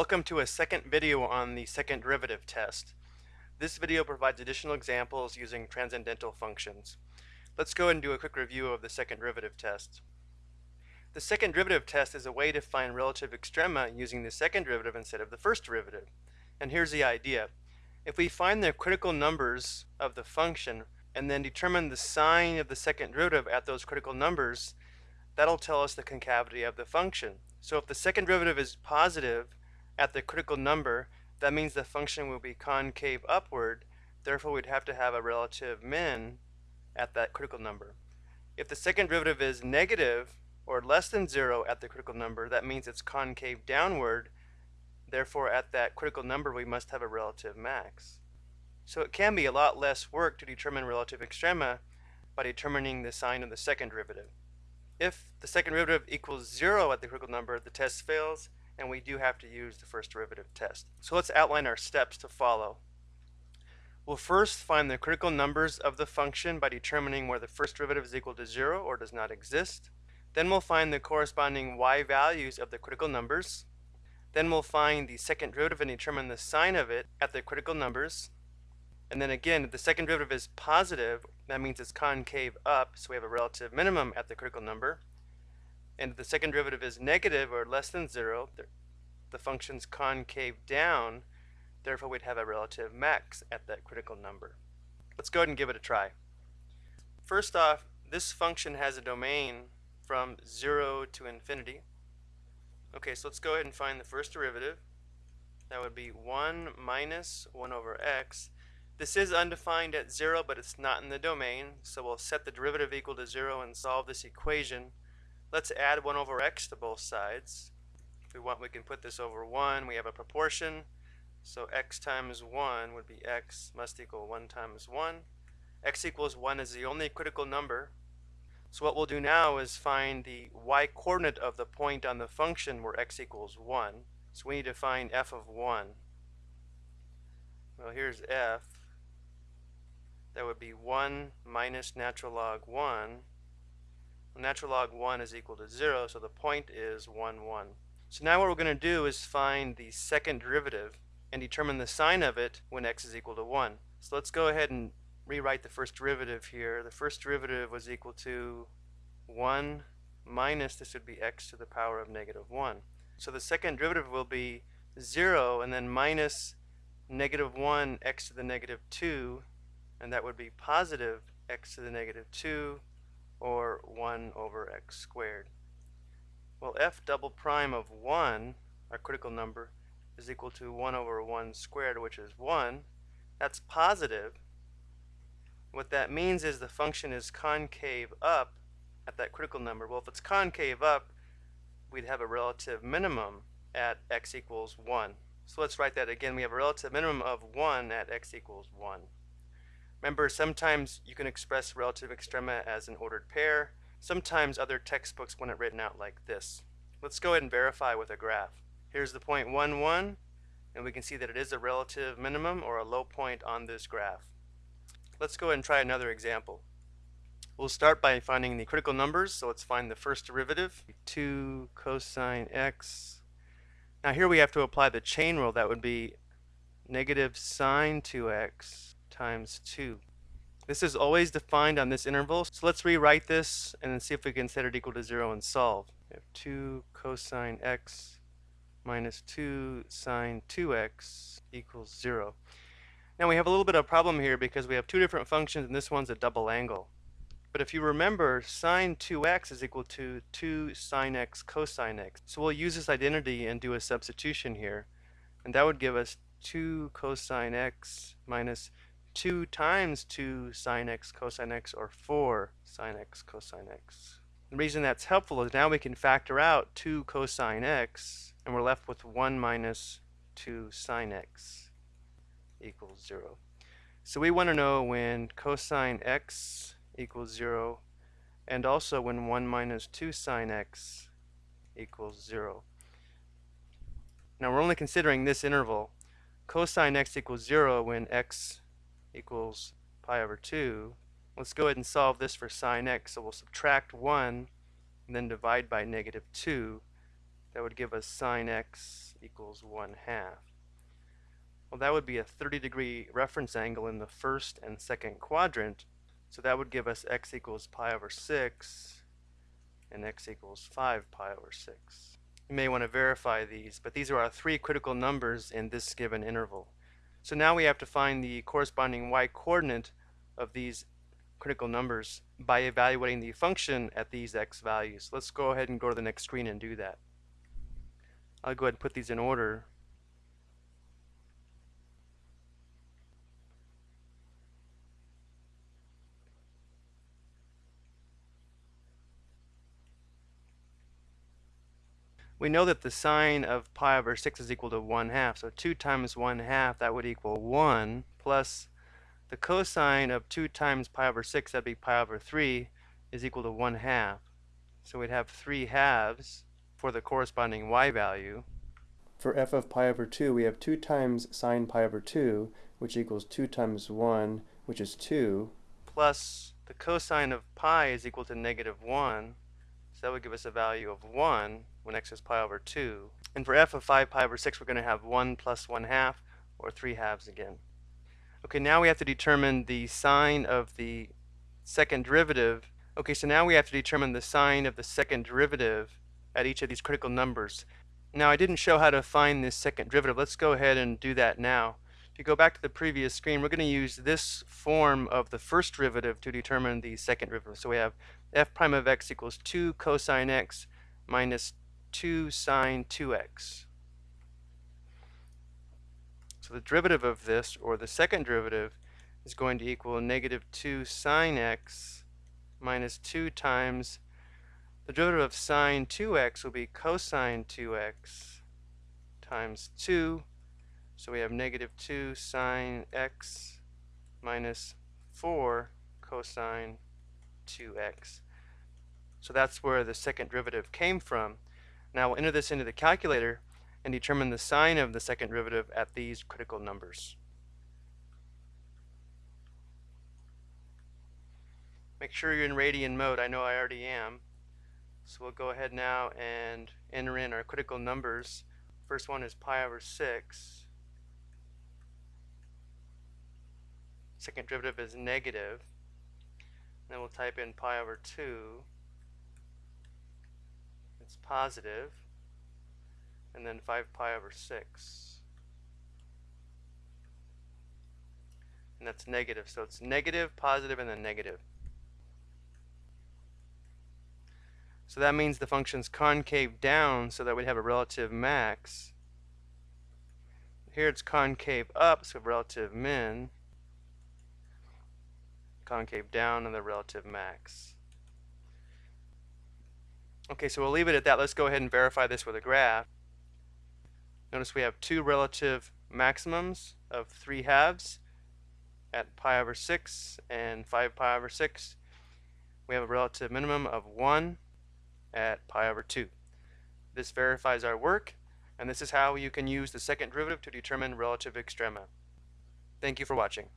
Welcome to a second video on the second derivative test. This video provides additional examples using transcendental functions. Let's go and do a quick review of the second derivative test. The second derivative test is a way to find relative extrema using the second derivative instead of the first derivative. And here's the idea. If we find the critical numbers of the function and then determine the sign of the second derivative at those critical numbers, that'll tell us the concavity of the function. So if the second derivative is positive at the critical number, that means the function will be concave upward, therefore we'd have to have a relative min at that critical number. If the second derivative is negative or less than zero at the critical number, that means it's concave downward, therefore at that critical number we must have a relative max. So it can be a lot less work to determine relative extrema by determining the sign of the second derivative. If the second derivative equals zero at the critical number, the test fails, and we do have to use the first derivative test. So let's outline our steps to follow. We'll first find the critical numbers of the function by determining where the first derivative is equal to zero or does not exist. Then we'll find the corresponding y values of the critical numbers. Then we'll find the second derivative and determine the sign of it at the critical numbers. And then again, if the second derivative is positive, that means it's concave up, so we have a relative minimum at the critical number. And if the second derivative is negative or less than zero, the, function's concave down, therefore we'd have a relative max at that critical number. Let's go ahead and give it a try. First off, this function has a domain from 0 to infinity. Okay, so let's go ahead and find the first derivative. That would be 1 minus 1 over x. This is undefined at 0, but it's not in the domain, so we'll set the derivative equal to 0 and solve this equation. Let's add 1 over x to both sides. If we want, we can put this over 1. We have a proportion, so x times 1 would be x must equal 1 times 1. x equals 1 is the only critical number. So what we'll do now is find the y-coordinate of the point on the function where x equals 1. So we need to find f of 1. Well, here's f that would be 1 minus natural log 1. Natural log 1 is equal to 0, so the point is 1, 1. So now what we're going to do is find the second derivative and determine the sign of it when x is equal to 1. So let's go ahead and rewrite the first derivative here. The first derivative was equal to 1 minus, this would be x to the power of negative 1. So the second derivative will be 0 and then minus negative 1 x to the negative 2 and that would be positive x to the negative 2 or 1 over x squared. Well, f double prime of 1, our critical number, is equal to 1 over 1 squared, which is 1. That's positive. What that means is the function is concave up at that critical number. Well, if it's concave up, we'd have a relative minimum at x equals 1. So let's write that again. We have a relative minimum of 1 at x equals 1. Remember, sometimes you can express relative extrema as an ordered pair. Sometimes other textbooks want it written out like this. Let's go ahead and verify with a graph. Here's the point 1, 1, and we can see that it is a relative minimum or a low point on this graph. Let's go ahead and try another example. We'll start by finding the critical numbers, so let's find the first derivative, 2 cosine x. Now here we have to apply the chain rule, that would be negative sine 2x times 2. This is always defined on this interval, so let's rewrite this and then see if we can set it equal to 0 and solve. We have 2 cosine x minus 2 sine 2x equals 0. Now we have a little bit of a problem here because we have two different functions and this one's a double angle. But if you remember, sine 2x is equal to 2 sine x cosine x. So we'll use this identity and do a substitution here. And that would give us 2 cosine x minus 2 times 2 sine x cosine x or 4 sine x cosine x. The reason that's helpful is now we can factor out 2 cosine x and we're left with 1 minus 2 sine x equals 0. So we want to know when cosine x equals 0 and also when 1 minus 2 sine x equals 0. Now we're only considering this interval. Cosine x equals 0 when x equals pi over 2. Let's go ahead and solve this for sine x. So we'll subtract 1 and then divide by negative 2 that would give us sine x equals 1 half. Well, that would be a 30 degree reference angle in the first and second quadrant, so that would give us x equals pi over 6 and x equals 5 pi over 6. You may want to verify these, but these are our three critical numbers in this given interval. So now we have to find the corresponding y-coordinate of these critical numbers by evaluating the function at these x values. Let's go ahead and go to the next screen and do that. I'll go ahead and put these in order. We know that the sine of pi over 6 is equal to 1 half. So 2 times 1 half, that would equal 1, plus the cosine of 2 times pi over 6, that'd be pi over 3, is equal to 1 half. So we'd have 3 halves for the corresponding y value. For f of pi over 2, we have 2 times sine pi over 2, which equals 2 times 1, which is 2. Plus the cosine of pi is equal to negative 1, so that would give us a value of 1 when x is pi over 2. And for f of 5 pi over 6, we're going to have 1 plus 1 half, or 3 halves again. Okay, now we have to determine the sign of the second derivative. Okay, so now we have to determine the sign of the second derivative at each of these critical numbers. Now I didn't show how to find this second derivative. Let's go ahead and do that now. You go back to the previous screen, we're going to use this form of the first derivative to determine the second derivative. So we have f prime of x equals 2 cosine x minus 2 sine 2x. So the derivative of this, or the second derivative, is going to equal negative 2 sine x minus 2 times the derivative of sine 2x will be cosine 2x times 2 so we have negative 2 sine x minus 4 cosine 2x. So that's where the second derivative came from. Now we'll enter this into the calculator and determine the sign of the second derivative at these critical numbers. Make sure you're in radian mode. I know I already am. So we'll go ahead now and enter in our critical numbers. First one is pi over 6. Second derivative is negative. Then we'll type in pi over 2. It's positive. And then 5 pi over 6. And that's negative. So it's negative, positive, and then negative. So that means the function's concave down so that we'd have a relative max. Here it's concave up, so relative min concave down and the relative max. Okay, so we'll leave it at that. Let's go ahead and verify this with a graph. Notice we have two relative maximums of 3 halves at pi over 6 and 5 pi over 6. We have a relative minimum of 1 at pi over 2. This verifies our work, and this is how you can use the second derivative to determine relative extrema. Thank you for watching.